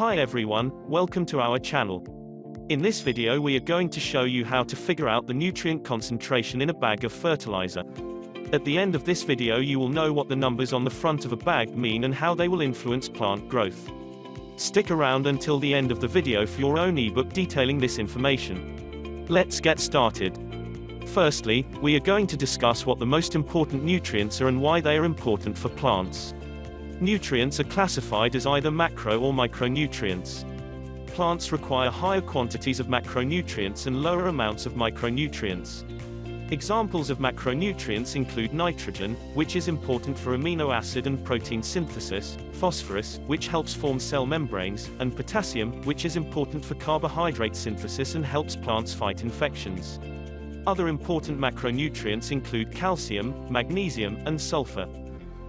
Hi everyone, welcome to our channel. In this video we are going to show you how to figure out the nutrient concentration in a bag of fertilizer. At the end of this video you will know what the numbers on the front of a bag mean and how they will influence plant growth. Stick around until the end of the video for your own ebook detailing this information. Let's get started. Firstly, we are going to discuss what the most important nutrients are and why they are important for plants. Nutrients are classified as either macro or micronutrients. Plants require higher quantities of macronutrients and lower amounts of micronutrients. Examples of macronutrients include nitrogen, which is important for amino acid and protein synthesis, phosphorus, which helps form cell membranes, and potassium, which is important for carbohydrate synthesis and helps plants fight infections. Other important macronutrients include calcium, magnesium, and sulfur.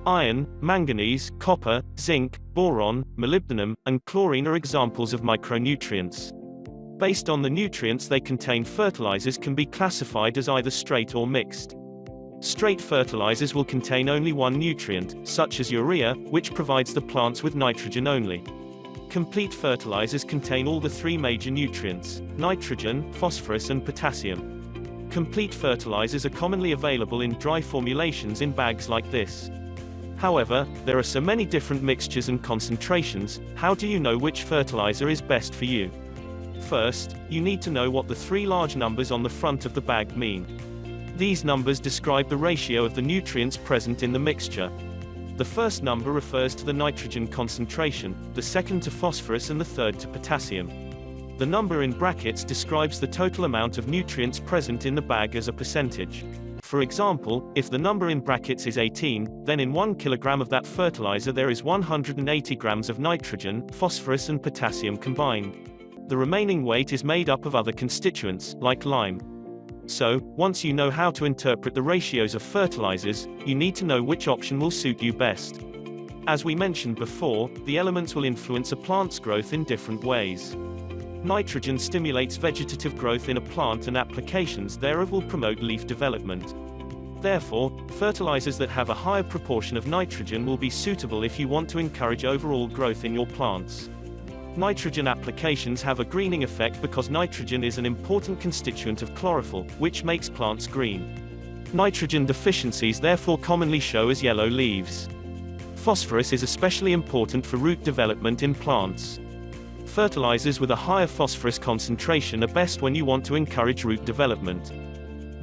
Iron, manganese, copper, zinc, boron, molybdenum, and chlorine are examples of micronutrients. Based on the nutrients they contain fertilizers can be classified as either straight or mixed. Straight fertilizers will contain only one nutrient, such as urea, which provides the plants with nitrogen only. Complete fertilizers contain all the three major nutrients, nitrogen, phosphorus and potassium. Complete fertilizers are commonly available in dry formulations in bags like this. However, there are so many different mixtures and concentrations, how do you know which fertilizer is best for you? First, you need to know what the three large numbers on the front of the bag mean. These numbers describe the ratio of the nutrients present in the mixture. The first number refers to the nitrogen concentration, the second to phosphorus and the third to potassium. The number in brackets describes the total amount of nutrients present in the bag as a percentage. For example, if the number in brackets is 18, then in 1 kilogram of that fertilizer there is 180 grams of nitrogen, phosphorus and potassium combined. The remaining weight is made up of other constituents, like lime. So, once you know how to interpret the ratios of fertilizers, you need to know which option will suit you best. As we mentioned before, the elements will influence a plant's growth in different ways. Nitrogen stimulates vegetative growth in a plant and applications thereof will promote leaf development. Therefore, fertilizers that have a higher proportion of nitrogen will be suitable if you want to encourage overall growth in your plants. Nitrogen applications have a greening effect because nitrogen is an important constituent of chlorophyll, which makes plants green. Nitrogen deficiencies therefore commonly show as yellow leaves. Phosphorus is especially important for root development in plants. Fertilizers with a higher phosphorus concentration are best when you want to encourage root development.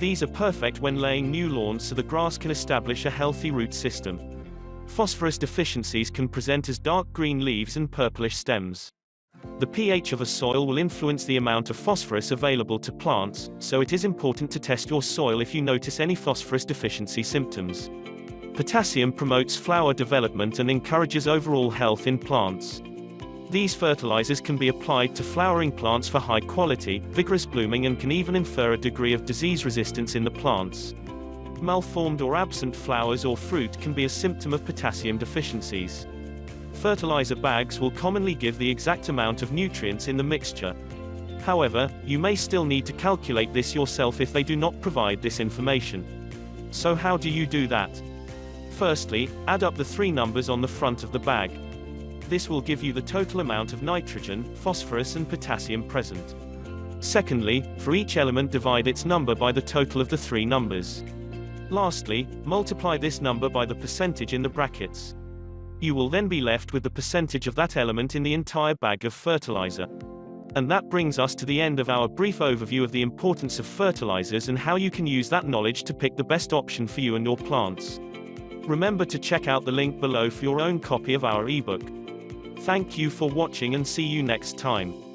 These are perfect when laying new lawns so the grass can establish a healthy root system. Phosphorus deficiencies can present as dark green leaves and purplish stems. The pH of a soil will influence the amount of phosphorus available to plants, so it is important to test your soil if you notice any phosphorus deficiency symptoms. Potassium promotes flower development and encourages overall health in plants. These fertilizers can be applied to flowering plants for high quality, vigorous blooming and can even infer a degree of disease resistance in the plants. Malformed or absent flowers or fruit can be a symptom of potassium deficiencies. Fertilizer bags will commonly give the exact amount of nutrients in the mixture. However, you may still need to calculate this yourself if they do not provide this information. So how do you do that? Firstly, add up the three numbers on the front of the bag. This will give you the total amount of nitrogen, phosphorus and potassium present. Secondly, for each element divide its number by the total of the three numbers. Lastly, multiply this number by the percentage in the brackets. You will then be left with the percentage of that element in the entire bag of fertilizer. And that brings us to the end of our brief overview of the importance of fertilizers and how you can use that knowledge to pick the best option for you and your plants. Remember to check out the link below for your own copy of our ebook. Thank you for watching and see you next time.